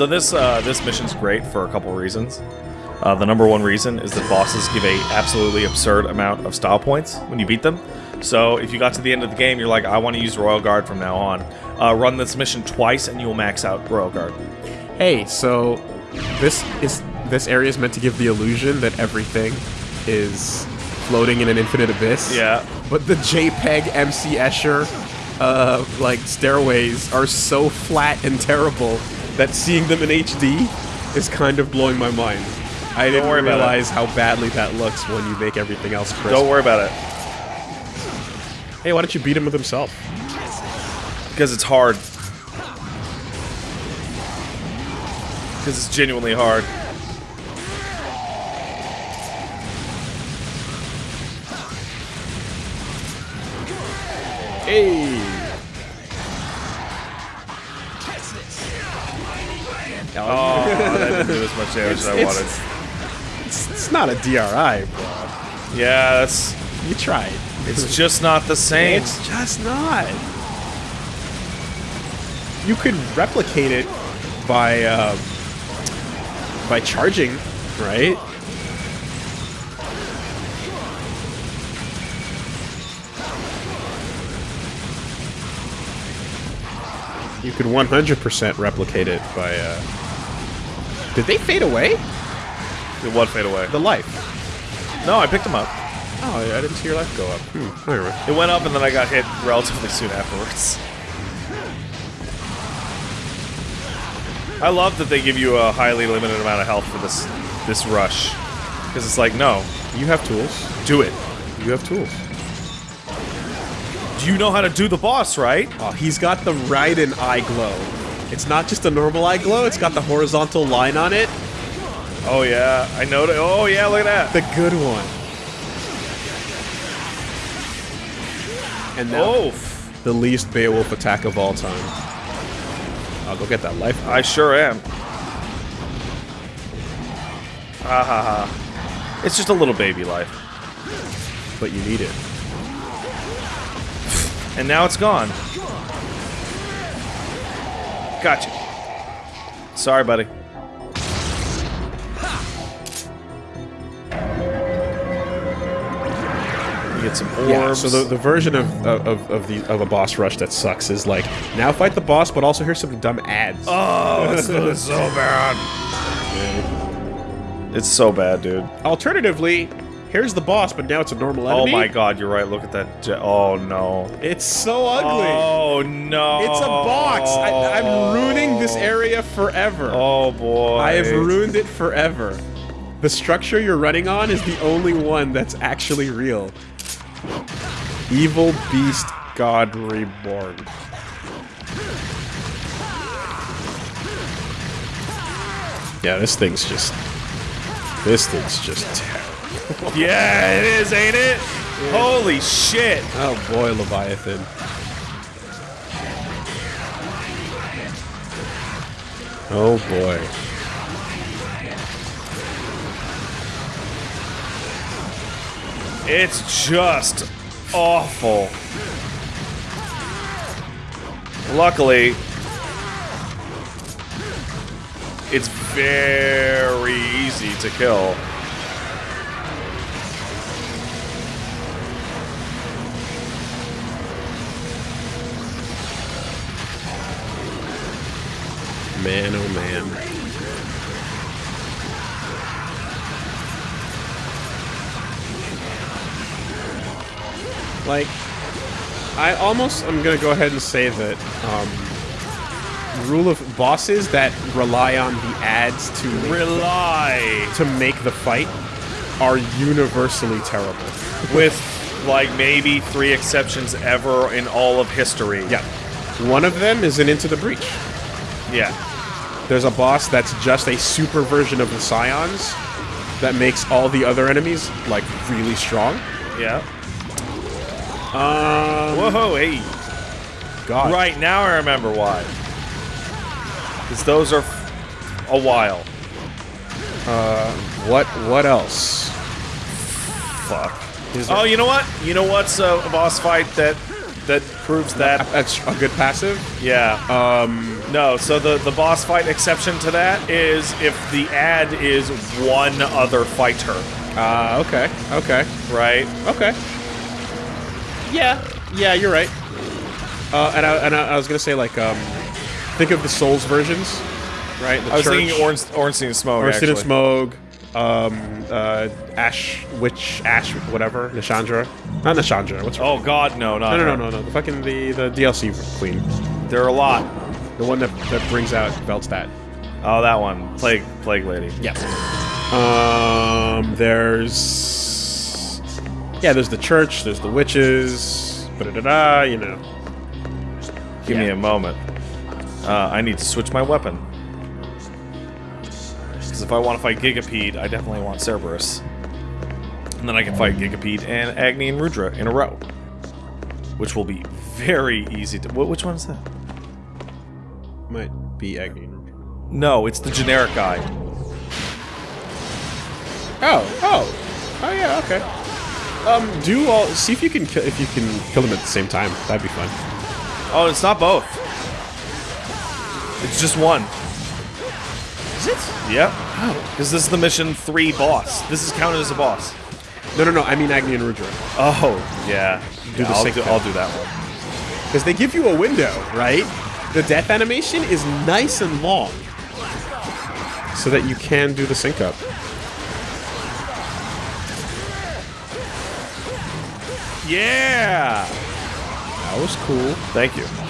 So this uh, this mission's great for a couple reasons. Uh, the number one reason is that bosses give a absolutely absurd amount of style points when you beat them. So if you got to the end of the game, you're like, I want to use Royal Guard from now on. Uh, run this mission twice, and you'll max out Royal Guard. Hey, so this is this area is meant to give the illusion that everything is floating in an infinite abyss. Yeah. But the JPEG MC Escher uh, like stairways are so flat and terrible that seeing them in HD is kind of blowing my mind. I didn't about it. realize how badly that looks when you make everything else crisp. Don't worry about it, Hey, why don't you beat him with himself? because it's hard. Because it's genuinely hard. Hey! Oh, that didn't do as much damage as I It's- wanted. It's, it's not a DRI, bro. Yeah, that's. You tried. It's just not the same. It's just not. You could replicate it by uh, by charging, right? You could 100% replicate it by. Uh... Did they fade away? It would fade away. The life. No, I picked them up. Oh, I didn't see your life go up. Hmm. Alright. It went up, and then I got hit relatively soon afterwards. I love that they give you a highly limited amount of health for this this rush, because it's like, no, You have tools. do it. You have tools. You know how to do the boss, right? Oh, he's got the Raiden eye glow. It's not just a normal eye glow, it's got the horizontal line on it. Oh yeah, I know. that- Oh yeah, look at that. The good one. And now, Oh, the least Beowulf attack of all time. I'll go get that life. I sure am. Ha ha ha. It's just a little baby life, But you need it. And now it's gone. Gotcha. Sorry, buddy. Get some orbs. Yeah, so the, the version of, of, of, the, of a boss rush that sucks is like, now fight the boss, but also here's some dumb ads. oh, it's so bad. It's so bad, dude. Alternatively, here's the boss, but now it's a normal oh enemy. Oh my god, you're right. Look at that. Oh no. It's so ugly. Oh no. It's a box. I, I'm ruining this area forever. Oh boy. I have ruined it forever. The structure you're running on is the only one that's actually real. Evil Beast God Reborn. Yeah, this thing's just. This thing's just terrible. Yeah, it is, ain't it? Holy shit. Oh boy, Leviathan. Oh boy. It's just awful. Luckily, it's very easy to kill. Man, oh man. Like, I almost—I'm gonna go ahead and say that um, rule of bosses that rely on the ads to Rely to make the fight are universally terrible. with like maybe three exceptions ever in all of history. Yeah, one of them is an Into the Breach. Yeah. There's a boss that's just a super version of the Psions that makes all the other enemies like really strong. Yeah. Um, Whoa, hey. God. Right now I remember why. Because those are f- a while. Uh, What? What else? Fuck. Is Oh, you know what? You know what's a, a boss fight that that proves that? a, a good passive? Yeah. Um, No, so the, the boss fight exception to that is if the ad is one other fighter, Ah, okay, okay, right? okay. Yeah, yeah, you're right. Uh, and I, and I, I was gonna say like, um, think of the Souls versions, right? The I was church, thinking Orange, Ornstein and Smough, Ornstein and actually. Smough, um, uh, Ash, Witch, Ash, whatever, Nashandra, not Nashandra. What's her? Oh, God, no, not no, no, no, no, no. The fucking the the DLC queen, There are a lot. The one that that brings out Velstadt. Oh, that one. Plague, Plague Lady. Yeah. Um, there's yeah, there's the church, there's the witches, da da da. You know. Give me a moment. Uh, I need to switch my weapon. Because if I want to fight Gigapede, I definitely want Cerberus. And then I can fight Gigapede and Agni and Rudra in a row. Which will be very easy to... Which one is that? Might be Agni. No, it's the generic guy. Oh, oh, oh yeah, okay. Um, do all see if you can kill if you can kill them at the same time. That'd be fun. Oh, it's not both. It's just one. Is it? Yep. Oh. Because this is the mission 3 boss. This is counted as a boss. No, no, no. I mean Agni and Rudra, Oh, yeah. Do Yeah, the I'll, do. I'll do that one. because they give you a window, right? The death animation is nice and long, so that you can do the sync up. Yeah! That was cool. Thank you.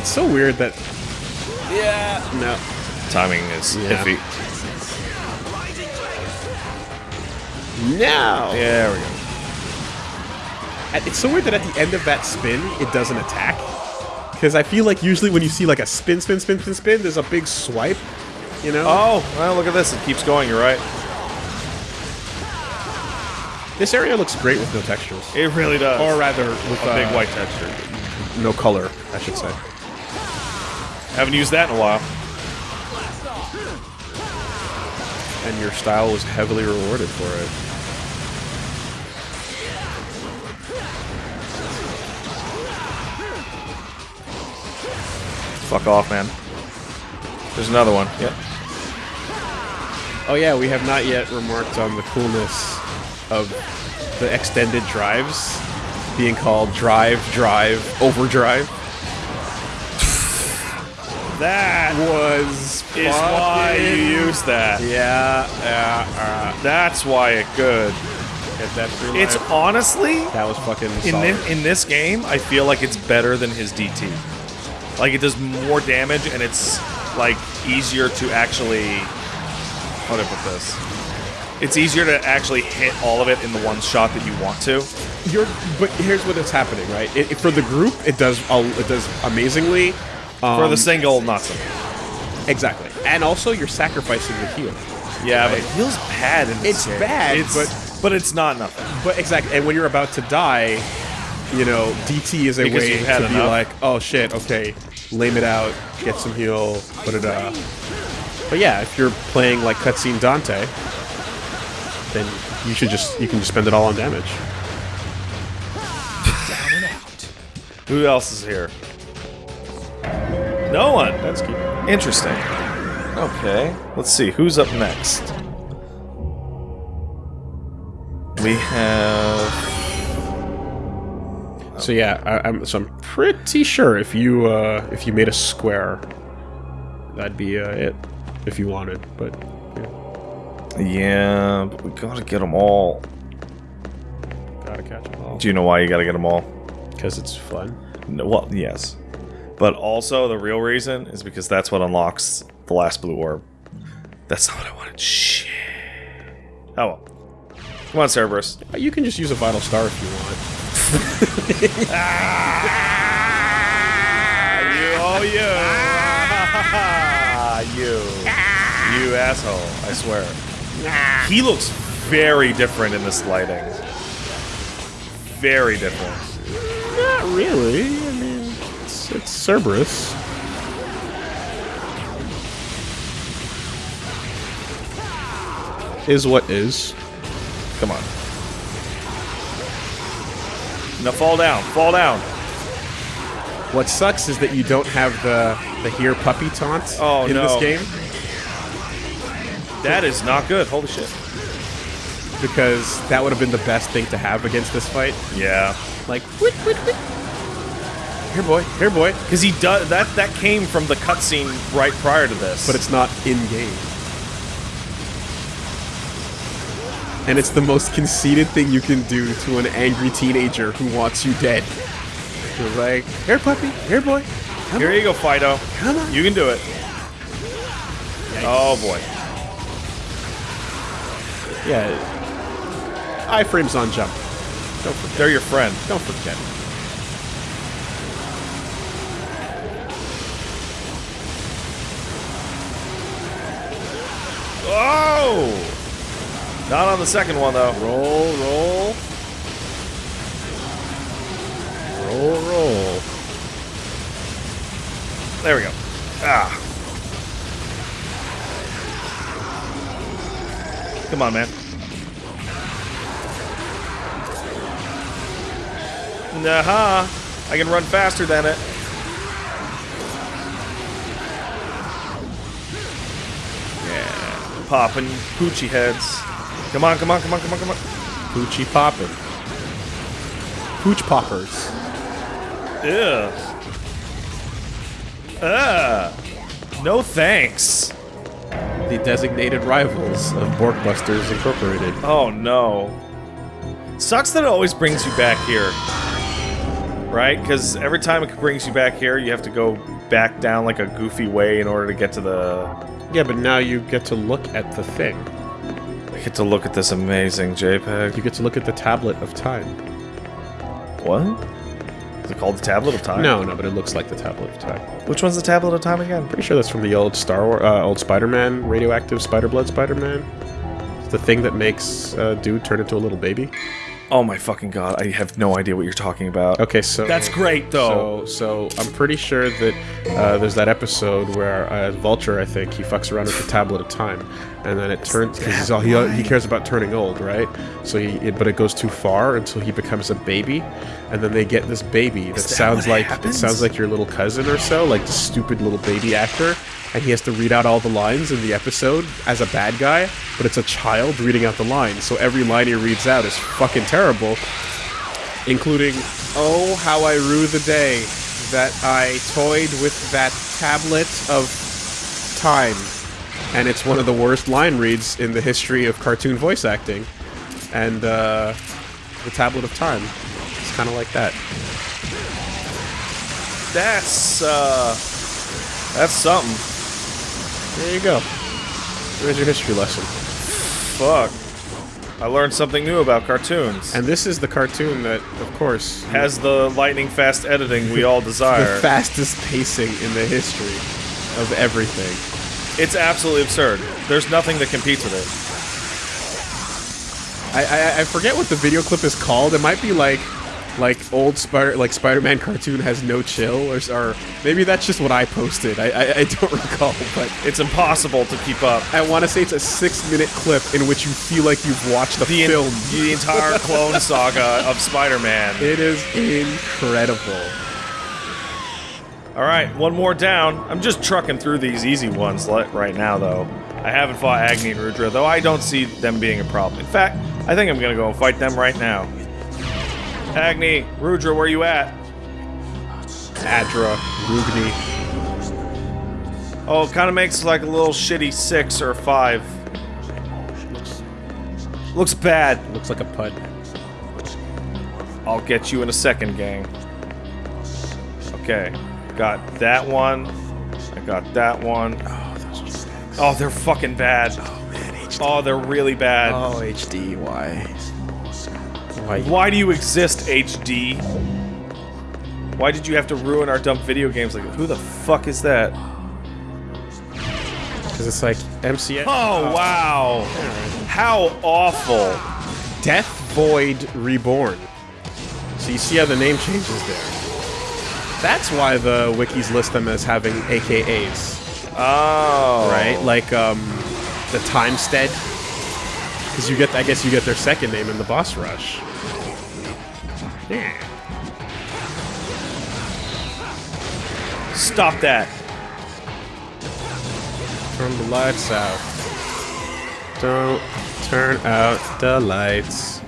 It's so weird that. Yeah. No. Timing is Yeah. iffy. No. There we go. It's so weird that at the end of that spin, it doesn't attack. Because I feel like usually when you see like a spin, spin, spin, spin, spin, there's a big swipe. You know. Oh, well, look at this. It keeps going. You're right. This area looks great with no textures, It really does. or rather with a big uh, white texture. no color, I should say. Haven't used that in a while. And your style was heavily rewarded for it. Fuck off, man. There's another one. Yep. Oh yeah, we have not yet remarked on the coolness of the extended drives being called drive, drive, overdrive. That Was is why you use that. Yeah, yeah, That's why it good. uh, get that through It's honestly that was fucking in solid. this, in this game, I feel like it's better than his DT. Like it does more damage and it's like easier to actually how I put this? It's easier to actually hit all of it in the one shot that you want to. You're, but here's what is happening, right? It, it- for the group, it does it does amazingly. Um, For the single, not so. exactly, and also you're sacrificing the heal. Yeah, but it feels bad in this It's game. bad, It's- but- but it's not nothing. But exactly, and when you're about to die, you know, DT is a Because way you've had to be like, oh shit, okay, lame it out, get some heal, put it up. But yeah, if you're playing like cutscene Dante, then you should just you can just spend it all on damage. Who else is here? No one. That's key. Interesting. Okay, let's see who's up next. We have So yeah, I, I'm so I'm pretty sure if you uh, if you made a square, that'd be uh, it. If you wanted, but yeah, yeah, but we gotta get them all. gotta catch them all Do you know why you gotta get them all? because it's fun. No, well, yes, but also the real reason is because that's what unlocks the last blue orb. That's not what I wanted. Shit. Oh well. Come on, Cerberus. You can just use a vital star if you want. You, oh you. you. You asshole, I swear. He looks very different in this lighting. Very different. Not really. It's Cerberus. Is what is. Come on. Now fall down, fall down. What sucks is that you don't have the the here puppy taunt oh, in no. this game. That is not good. Holy shit. Because that would have been the best thing to have against this fight. Yeah. Like here boy, here boy, Because he does that. That came from the cutscene right prior to this. but it's not in game. And it's the most conceited thing you can do to an angry teenager who wants you dead. You're like, here puppy, here boy, come here on, you go, Fido. come on. You can do it. Oh boy. Yeah. Iframes on jump. Don't forget. They're your friend. Don't forget. Oh! Not on the second one though. Roll, roll. Roll, roll. There we go. Ah. Come on, man. Nah, I can run faster than it. Popping poochie heads. Come on, come on, come on, come on, come on. Poochie poppin'. Pooch poppers. Ew. Ah. No thanks. The designated rivals of Borkbusters Incorporated. Oh no. Sucks that it always brings you back here. Right? Because every time it brings you back here, you have to go back down like a goofy way in order to get to the. Yeah, but now you get to look at the thing. I get to look at this amazing JPEG. You get to look at the tablet of time. What? Is it called the Tablet of Time? No, no, but it looks like the tablet of time. Which one's the Tablet of Time again? Pretty sure that's from the old Star Wars, uh, old Spider-Man, radioactive Spider-Blood Spider-Man. It's the thing that makes uh, dude turn into a little baby. Oh my fucking god, I have no idea what you're talking about. Okay, so That's great though. So, so I'm pretty sure that uh, there's that episode where uh, Vulture, I think, he fucks around with the tablet of time, and then it turns because he's all he, he cares about turning old, right? So he, it, but it goes too far until he becomes a baby, and then they get this baby that, that sounds what like it sounds like your little cousin or so, like the stupid little baby actor. And he has to read out all the lines in the episode as a bad guy, but it's a child reading out the lines. So every line he reads out is fucking terrible including Oh, how I rue the day that I toyed with that tablet of time. And it's one of the worst line reads in the history of cartoon voice acting. And uh, the tablet of time. It's kind of like that. That's uh that's something. There you go. There's your history lesson. Fuck. I learned something new about cartoons. And this is the cartoon that, of course, has the lightning fast editing we all desire. the fastest pacing in the history of everything. it's absolutely absurd. There's nothing that competes with it. I, I I forget what the video clip is called. It might be like like old Spider like Spider-Man cartoon has no chill or, or maybe that's just what I posted. I I, I don't recall, but It's impossible to keep up. I want to say it's a six-minute clip in which you feel like you've watched the, The, film. the entire clone saga of Spider-Man. It is incredible. All right, one more down. I'm just trucking through these easy ones right now, though. I haven't fought Agni and Rudra, though I don't see them being a problem. In fact, I think I'm gonna go and fight them right now. Agni, Rudra, where you at? Adra, Rugni. Oh, it kind of makes like a little shitty six or five. Looks bad. Looks like a pud. I'll get you in a second, gang. Okay, got that one. I got that one. Oh, those G-Stacks. Oh, they're fucking bad. Oh man, HD. Oh, they're really bad. Oh, HD. Why? Why? Why do you exist, HD? Why did you have to ruin our dumb video games? Like, who the fuck is that? Because it's like MCS. Oh, wow. How awful. Death Void Reborn. So you see how the name changes there. That's why the wikis list them as having AKAs, Oh. right? Like um, the Timestead Because you get, I guess you get their second name in the boss rush. Yeah. Stop that. Turn the lights out. Don't turn out the lights.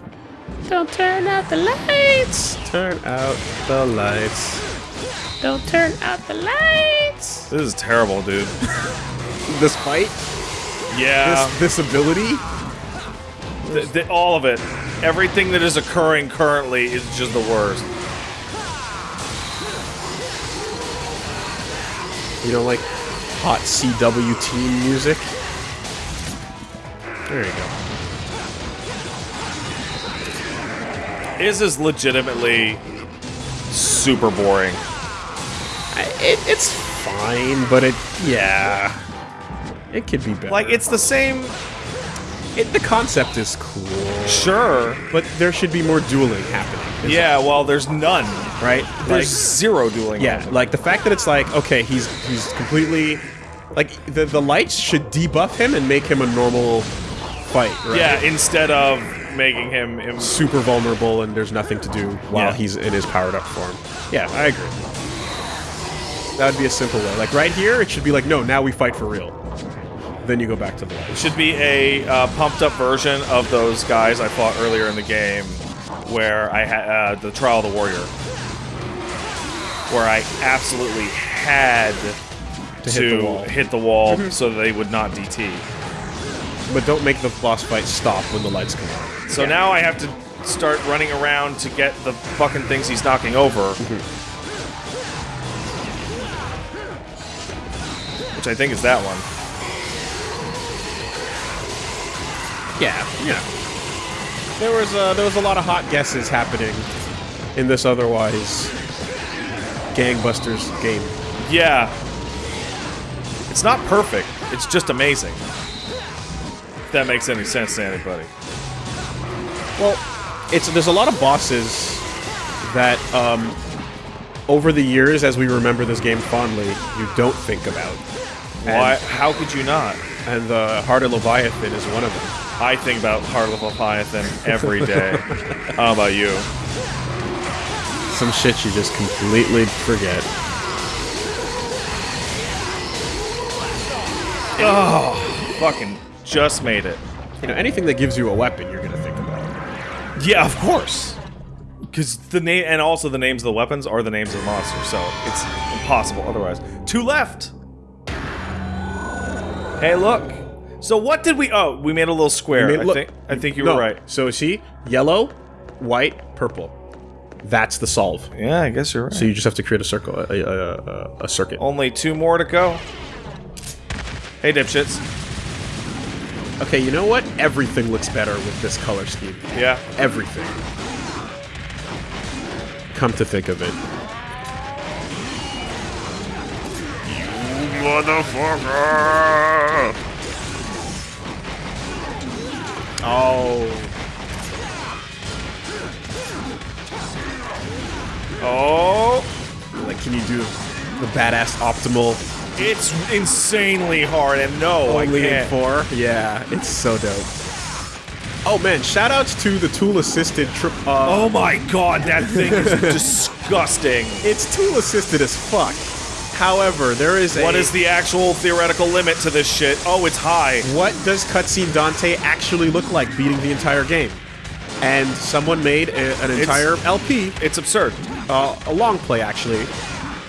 Don't turn out the lights. Turn out the lights. Don't turn out the lights. This is terrible, dude. This fight, Yeah. this this ability, Th- th- all of it. Everything that is occurring currently is just the worst. you know, like hot CW teen music. There you go. Is is legitimately super boring. It, it's fine, but it, yeah, it could be better. Like it's the same. It, the concept is cool, Sure. but there should be more dueling happening. Yeah. Well, there's none. right? There's Like, zero dueling. yeah, like the fact that it's like okay, he's he's completely like the the lights should debuff him and make him a normal fight. Right? Yeah. Instead of making him. Im- super vulnerable and there's nothing to do while Yeah. he's in his powered up form. Yeah, I agree. That would be a simple way. Like right here, it should be like, no, now we fight for real. Then you go back to the light. It should be a uh, pumped up version of those guys I fought earlier in the game, where I had uh, the Trial of the Warrior, where I absolutely had to, hit the wall. hit the wall so they would not DT. But don't make the boss fight stop when the lights come on. So now I have to start running around to get the fucking things he's knocking over. Which I think is that one. Yeah, yeah. There was uh, there was a lot of hot guesses happening in this otherwise gangbusters game. Yeah. It's not perfect. It's just amazing. If that makes any sense to anybody. Well, it's there's a lot of bosses that um, over the years, as we remember this game fondly, you don't think about. Why? How could you not? And the Heart of Leviathan is one of them. I think about Heart of Leviathan every day. How about you? Some shit you just completely forget. Oh, fucking just made it. You know, anything that gives you a weapon, you're gonna think about. Yeah, of course. Because the name and also the names of the weapons are the names of the monsters, so it's impossible otherwise. Two left. Hey, look. So what did we? Oh, we made a little square. I I look- think. I think you no, were right. So see, yellow, white, purple. That's the solve. Yeah, I guess you're right. So you just have to create a circle, a, a, a, a circuit. Only two more to go. Hey, dipshits. Okay, you know what? Everything looks better with this color scheme. Yeah. Everything. Come to think of it. You Motherfucker! Oh. Oh, Like, can you do the badass optimal it's insanely hard, and no, only in can't. four? Yeah, it's so dope. Oh man, shoutouts to the tool assisted trip. Uh, Oh my god, that thing is disgusting. It's tool assisted as fuck. However, there is a. What is the actual theoretical limit to this shit? Oh, it's high. What does cutscene Dante actually look like beating the entire game? And someone made a, an entire LP, It's absurd. uh, a long play actually,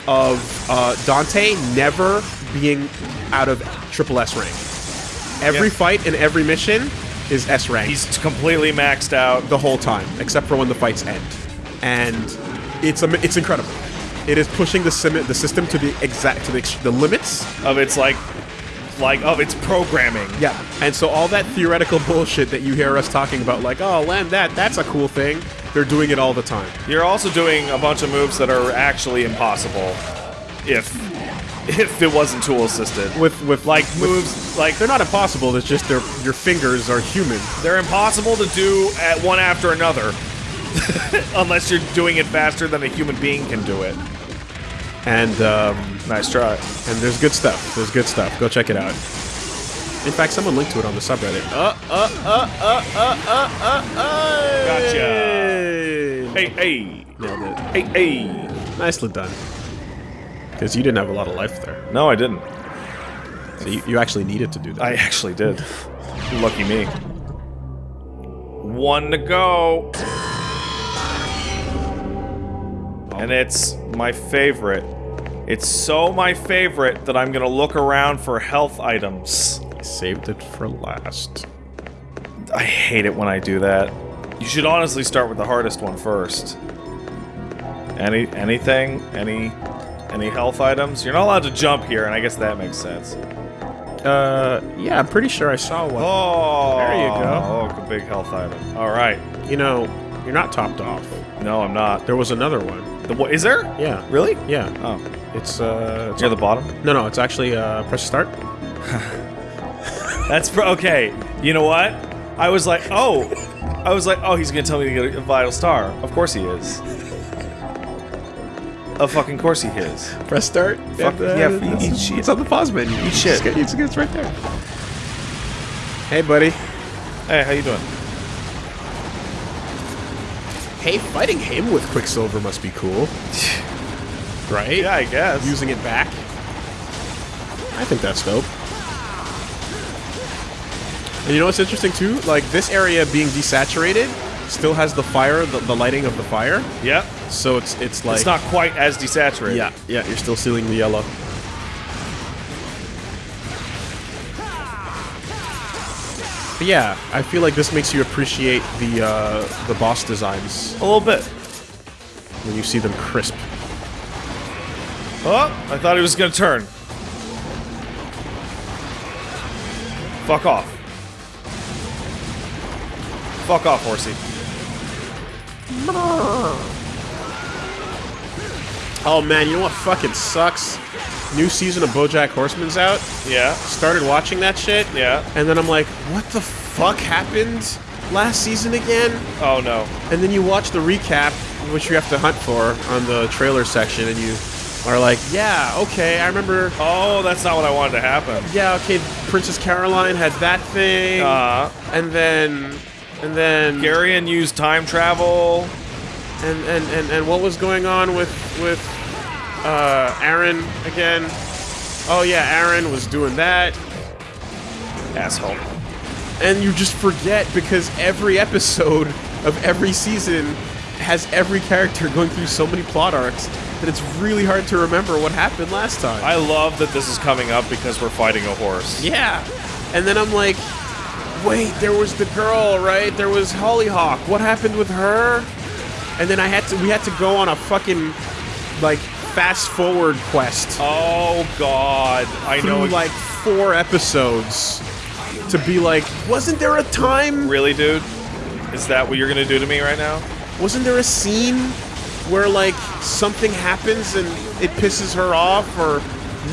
of uh, Dante never being out of triple S rank. Every Yeah. fight and every mission is S rank He's completely maxed out. the whole time, except for when the fights end. And it's it's incredible. It is pushing the sim- the system to the exact to the, ex- the limits Of its like, like of its programming. Yeah, and so all that theoretical bullshit that you hear us talking about, like, oh, land that, that's a cool thing, they're doing it all the time. You're also doing a bunch of moves that are actually impossible if if it wasn't tool assisted. With with Like with- moves like they're not impossible. It's just their your fingers are human. they're impossible to do at one after another. Unless you're doing it faster than a human being can do it. And um, Nice try. and there's good stuff. There's good stuff. Go check it out. In fact, someone linked to it on the subreddit. Uh, uh, uh, uh, uh, uh, uh, uh. Gotcha. Hey. Hey, hey, Nailed it. hey, hey. Nicely done. Because you didn't have a lot of life there. No, I didn't. So you, you actually needed to do that. I actually did. Lucky me. One to go. And it's my favorite. It's so my favorite that I'm gonna look around for health items. I saved it for last. I hate it when I do that. You should honestly start with the hardest one first. Any anything? Any any health items? You're not allowed to jump here, and I guess that makes sense. Uh, yeah, I'm pretty sure I saw one. Oh, There you go. Oh, a big health item. All right. You know, you're not topped off. No, I'm not. There was another one. The, what, is there? Yeah. Really? Yeah. Oh, It's, uh... It's near the bottom. no, no, it's actually, uh, press start. That's okay. You know what? I was like, oh, I was like, oh, he's gonna tell me to get a vital star. Of course he is. Of fucking course he is. Press start. Fuck, yeah, it's, eat shit. it's on the pause menu. Eat shit. It's, it's right there. Hey, buddy. Hey, how you doing? Hey, fighting him with Quicksilver must be cool. right? Yeah, I guess. Using it back. I think that's dope. And you know what's interesting too? Like this area being desaturated still has the fire, the, the lighting of the fire. yeah. So it's it's like It's not quite as desaturated. Yeah, yeah, you're still seeing the yellow. But yeah, I feel like this makes you appreciate the uh, the boss designs A little bit. when you see them crisp. Oh, I thought he was gonna turn. Fuck off. Fuck off, horsey. Oh man, you know what fucking sucks? New season of BoJack Horseman's out. Yeah, Started watching that shit. yeah. And then I'm like, what the fuck happened last season again? Oh no. And then you watch the recap, which you have to hunt for on the trailer section, and you are like, yeah, okay, I remember. Oh, that's not what I wanted to happen. Yeah, okay, Princess Carolyn had that thing, Uh, and then, and then, Garion used time travel. and, and and and what was going on with with uh, Aaron again? Oh yeah, Aaron was doing that, Asshole. and you just forget because every episode of every season has every character going through so many plot arcs that it's really hard to remember what happened last time. I love that this is coming up because we're fighting a horse. Yeah. And then I'm like, wait, there was the girl, right? There was Hollyhock. What happened with her? And then I had to we had to go on a fucking like fast forward quest Oh god, I know. like four episodes to be like, wasn't there a time? really, dude? Is that what you're gonna do to me right now? Wasn't there a scene where like something happens and it pisses her off or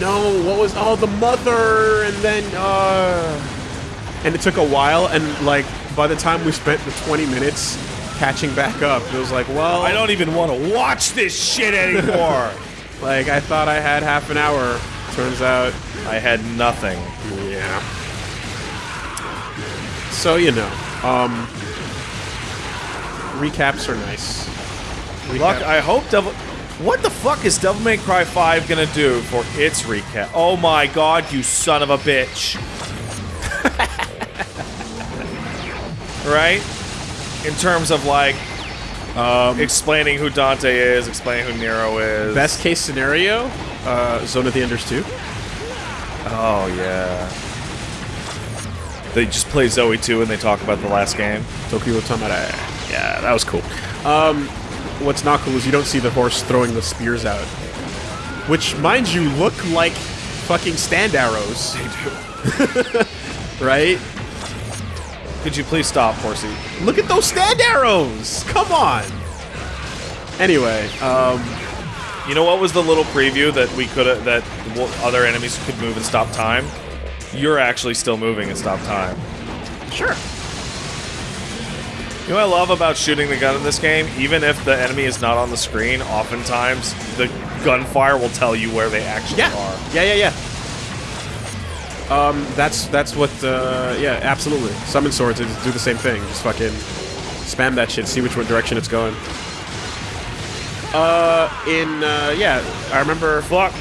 no, what was oh the mother and then uh and it took a while and like by the time we spent the 20 minutes catching back up it was like well I don't even want to watch this shit anymore. like I thought I had half an hour turns out I had nothing. yeah so you know um recaps are nice Luck, I hope Devil. What the fuck is Devil May Cry 5 gonna do for its recap? Oh my god, you son of a bitch. right? In terms of like um, explaining who Dante is, explaining who Nero is. Best case scenario, uh, Zone of the Enders 2. Oh yeah. They just play Zoe 2 and they talk about the last game. Tokyo Tamara. Yeah, that was cool. Um, what's not cool is you don't see the horse throwing the spears out. Which, mind you, look like fucking stand arrows. They do. right? Could you please stop, Horsey? Look at those stand arrows! Come on! Anyway, um, You know what was the little preview that we could that other enemies could move and stop time? You're actually still moving and stop time. sure. You know what I love about shooting the gun in this game? Even if the enemy is not on the screen, oftentimes the gunfire will tell you where they actually Yeah. are. Yeah, yeah, yeah. Um, that's that's what. Uh, yeah, absolutely. Summon swords do the same thing. Just fucking spam that shit. See which one direction it's going. Uh, in uh, yeah, I remember. Fuck.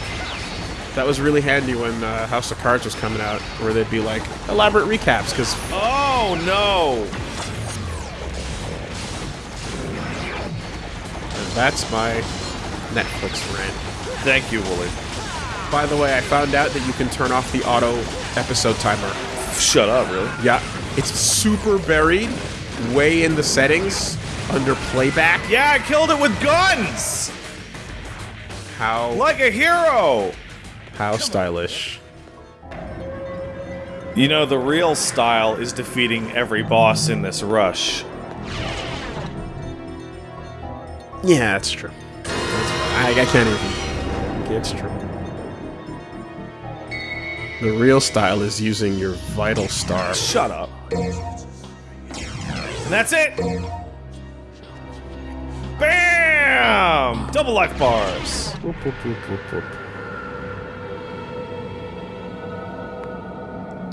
That was really handy when uh, House of Cards was coming out, where they'd be like elaborate recaps because Oh no! that's my Netflix rant. Thank you, Wooly. By the way, I found out that you can turn off the auto episode timer. Shut up, really? Yeah, it's super buried, way in the settings under playback. Yeah, I killed it with guns! How Like a hero! how stylish. You know, the real style is defeating every boss in this rush. Yeah, that's true. That's, I, I can't even. It's true. The real style is using your vital star. Shut up. And that's it! Bam! Double life bars. Whoop, whoop, whoop, whoop, whoop.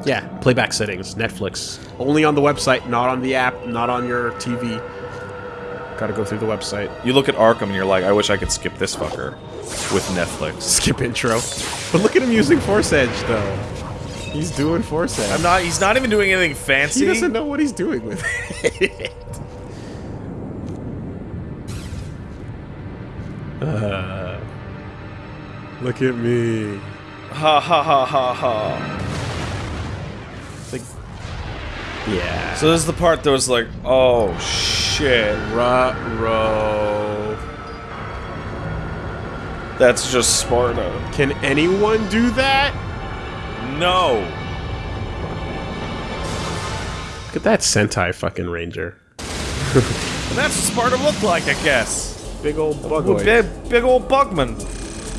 Yeah, playback settings, Netflix. Only on the website, not on the app, not on your TV. Gotta go through the website. You look at Arkham and you're like, I wish I could skip this fucker with Netflix. Skip intro. But look at him using Force Edge, though. He's doing Force Edge. I'm not. He's not even doing anything fancy. he doesn't know what he's doing with it. Uh, look at me. Ha ha ha ha ha. Like, Yeah. so this is the part that was like, oh shit, Ruh-roh. That's just Sparta. Can anyone do that? No. Look at that Sentai fucking ranger. And that's what Sparta looked like, I guess. Big old Well, bug. Big, big old Bugman.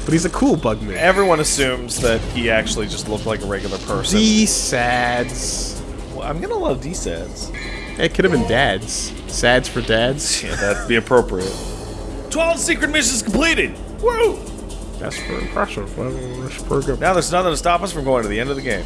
But he's a cool bugman. Everyone assumes that he actually just looked like a regular person. These sads. Well, I'm gonna love D-Sads. It could have been dads. Sads for dads. Yeah, that'd be appropriate. 12 secret missions completed! Woo! That's for impressive. That's pretty good. Now there's nothing to stop us from going to the end of the game.